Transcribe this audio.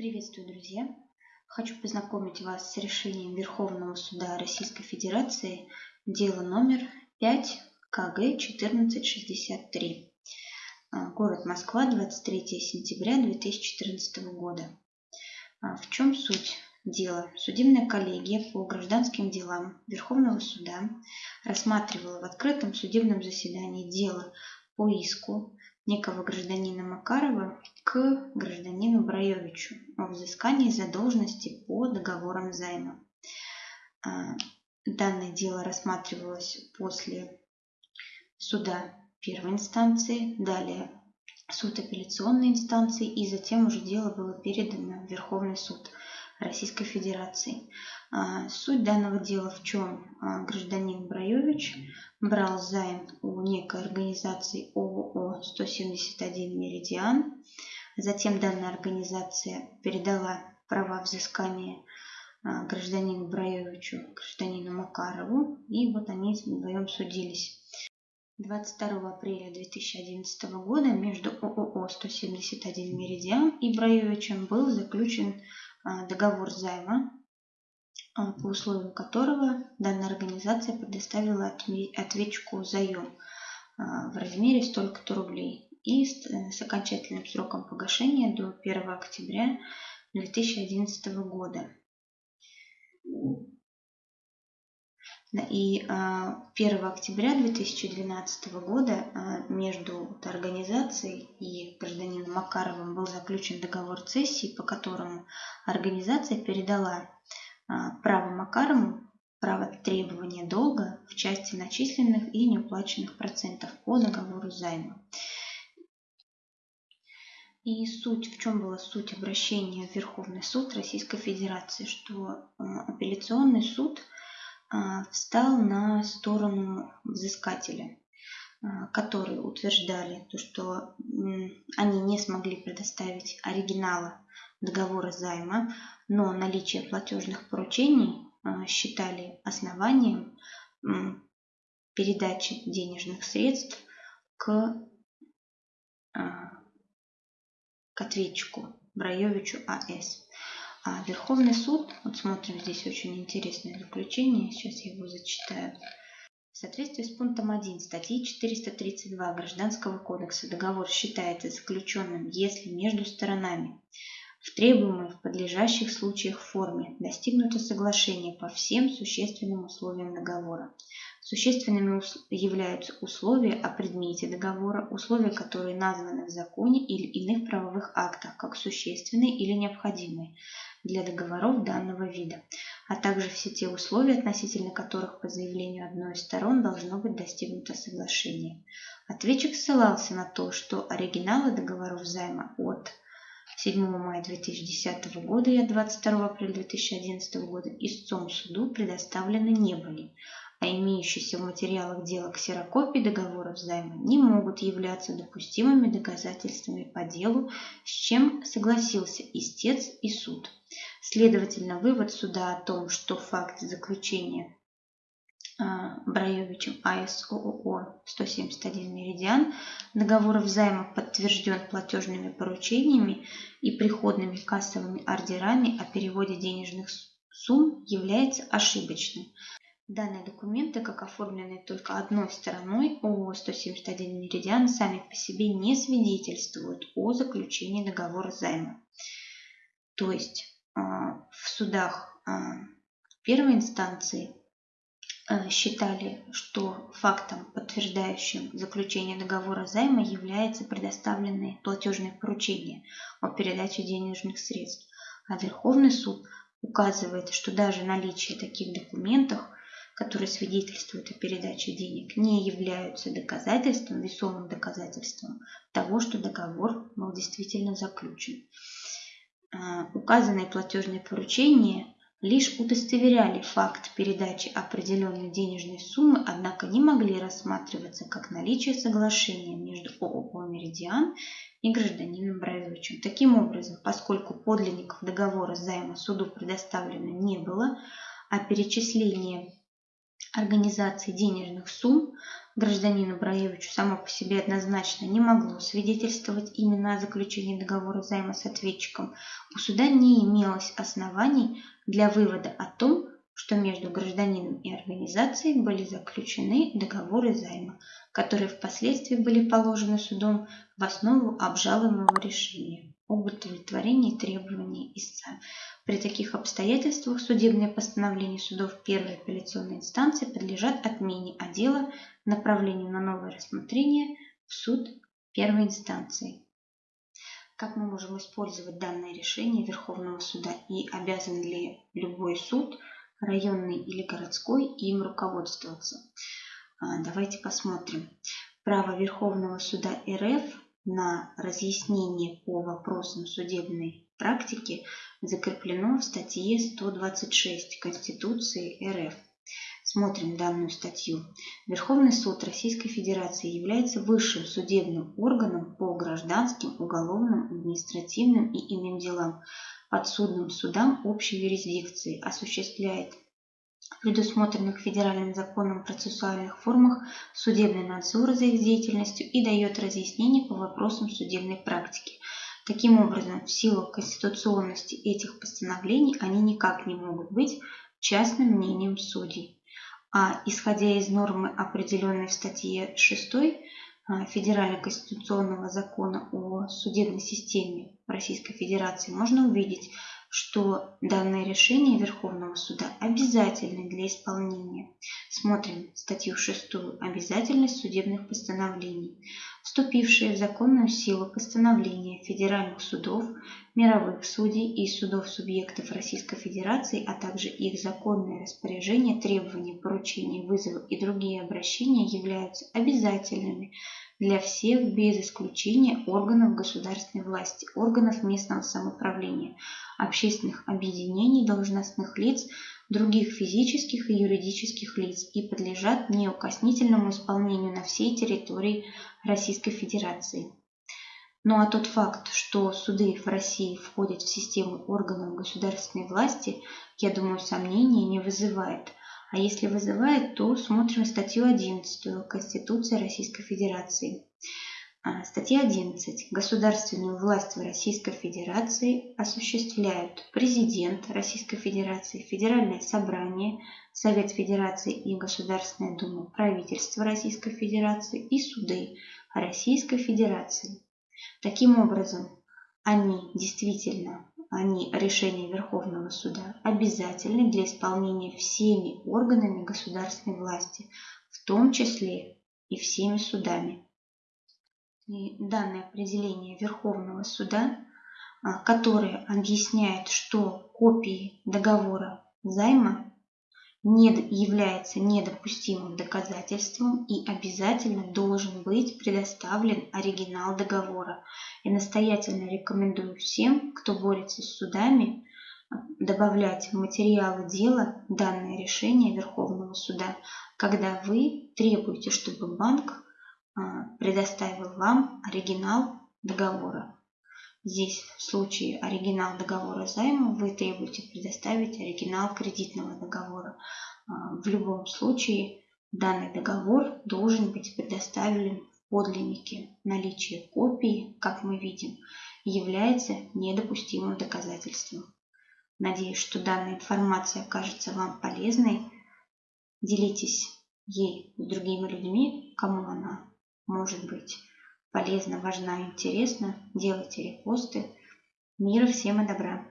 Приветствую, друзья! Хочу познакомить вас с решением Верховного суда Российской Федерации дело номер 5 КГ 1463. А, город Москва, 23 сентября 2014 года. А, в чем суть дела? Судебная коллегия по гражданским делам Верховного суда рассматривала в открытом судебном заседании дело по иску некого гражданина Макарова к гражданину Браевичу о взыскании задолженности по договорам займа. А, данное дело рассматривалось после суда первой инстанции, далее суд апелляционной инстанции и затем уже дело было передано в Верховный суд Российской Федерации. А, суть данного дела в чем? А, гражданин Браевич брал займ у некой организации ООО 171 «Меридиан». Затем данная организация передала права взыскания а, гражданину Браевичу, гражданину Макарову, и вот они вдвоем судились. 22 апреля 2011 года между ООО 171 «Меридиан» и Браевичем был заключен договор займа а, по условию которого данная организация предоставила ответчику заем а, в размере столько-то рублей и э, с окончательным сроком погашения до 1 октября 2011 года. И 1 а, октября 2012 года между организацией и гражданином Макаровым был заключен договор цессии, по которому организация передала а, право Макарову право требования долга в части начисленных и неуплаченных процентов по договору займа. И суть, в чем была суть обращения в Верховный суд Российской Федерации, что а, апелляционный суд а, встал на сторону взыскателя, которые утверждали, то, что они не смогли предоставить оригинала договора займа, но наличие платежных поручений а, считали основанием передачи денежных средств к, а, к ответчику Браевичу А.С. А Верховный суд, вот смотрим, здесь очень интересное заключение, сейчас я его зачитаю. В соответствии с пунктом 1 статьи 432 Гражданского кодекса договор считается заключенным, если между сторонами в требуемой в подлежащих случаях форме достигнуто соглашение по всем существенным условиям договора. Существенными являются условия о предмете договора, условия, которые названы в законе или иных правовых актах как существенные или необходимые для договоров данного вида, а также все те условия, относительно которых по заявлению одной из сторон должно быть достигнуто соглашение. Ответчик ссылался на то, что оригиналы договоров займа от 7 мая 2010 года и от 22 апреля 2011 года истцом суду предоставлены не были, а имеющиеся в материалах дела ксерокопии договоров займа не могут являться допустимыми доказательствами по делу, с чем согласился истец и суд. Следовательно, вывод суда о том, что факт заключения а, Браевичем АСОО 171 «Меридиан» договоров займа подтвержден платежными поручениями и приходными кассовыми ордерами о переводе денежных сумм является ошибочным. Данные документы, как оформленные только одной стороной ООО 171 «Меридиан», сами по себе не свидетельствуют о заключении договора займа. То есть в судах а, первой инстанции Э, считали, что фактом, подтверждающим заключение договора займа, является предоставленное платежное поручение о передаче денежных средств. А Верховный суд указывает, что даже наличие таких документов, которые свидетельствуют о передаче денег, не являются доказательством, весомым доказательством того, что договор был действительно заключен. Э, указанные платежные поручения – лишь удостоверяли факт передачи определенной денежной суммы, однако не могли рассматриваться как наличие соглашения между ООО «Меридиан» и гражданином Браевичем. Таким образом, поскольку подлинников договора займа суду предоставлено не было, а перечисление организации денежных сумм гражданину Браевичу само по себе однозначно не могло свидетельствовать именно о заключении договора займа с ответчиком, у суда не имелось оснований для вывода о том, что между гражданином и организацией были заключены договоры займа, которые впоследствии были положены судом в основу обжалуемого решения об удовлетворении требований истца. При таких обстоятельствах судебные постановления судов первой апелляционной инстанции подлежат отмене, а дело направлению на новое рассмотрение в суд первой инстанции. Как мы можем использовать данное решение Верховного суда и обязан ли любой суд – районный или городской, им руководствоваться. А, давайте посмотрим. Право Верховного суда РФ на разъяснение по вопросам судебной практики закреплено в статье 126 Конституции РФ. Смотрим данную статью. Верховный суд Российской Федерации является высшим судебным органом по гражданским, уголовным, административным и иным делам, подсудным судам общей юрисдикции, осуществляет предусмотренных федеральным законом процессуальных формах судебный надзор за их деятельностью и дает разъяснение по вопросам судебной практики. Таким образом, в силу конституционности этих постановлений они никак не могут быть частным мнением судей. А исходя из нормы, определенной в статье 6 а, Федерального конституционного закона о судебной системе Российской Федерации можно увидеть, что данное решение Верховного суда обязательно для исполнения. Смотрим статью 6 «Обязательность судебных постановлений». Вступившие в законную силу постановления федеральных судов, мировых судей и судов субъектов Российской Федерации, а также их законные распоряжения, требования, поручения, вызовы и другие обращения являются обязательными для всех без исключения органов государственной власти, органов местного самоуправления, общественных объединений, должностных лиц, других физических и юридических лиц и подлежат неукоснительному исполнению на всей территории Российской Федерации. Ну а тот факт, что суды в России входят в систему органов государственной власти, я думаю, сомнений не вызывает – а если вызывает, то смотрим статью 11 Конституции Российской Федерации. А, статья 11. Государственную власть в Российской Федерации осуществляют президент Российской Федерации, Федеральное собрание, Совет Федерации и Государственная Дума, правительство Российской Федерации и суды Российской Федерации. Таким образом, они действительно они, решения Верховного суда, обязательны для исполнения всеми органами государственной власти, в том числе и всеми судами. И данное определение Верховного суда, а, которое объясняет, что копии договора займа не является недопустимым доказательством и обязательно должен быть предоставлен оригинал договора. И настоятельно рекомендую всем, кто борется с судами, добавлять в материалы дела данное решение Верховного суда, когда вы требуете, чтобы банк предоставил вам оригинал договора. Здесь в случае оригинал договора займа вы требуете предоставить оригинал кредитного договора. А, в любом случае данный договор должен быть предоставлен в подлиннике. Наличие копии, как мы видим, является недопустимым доказательством. Надеюсь, что данная информация окажется вам полезной. Делитесь ей с другими людьми, кому она может быть полезна, важна, интересна. Делайте репосты. Мира всем и добра!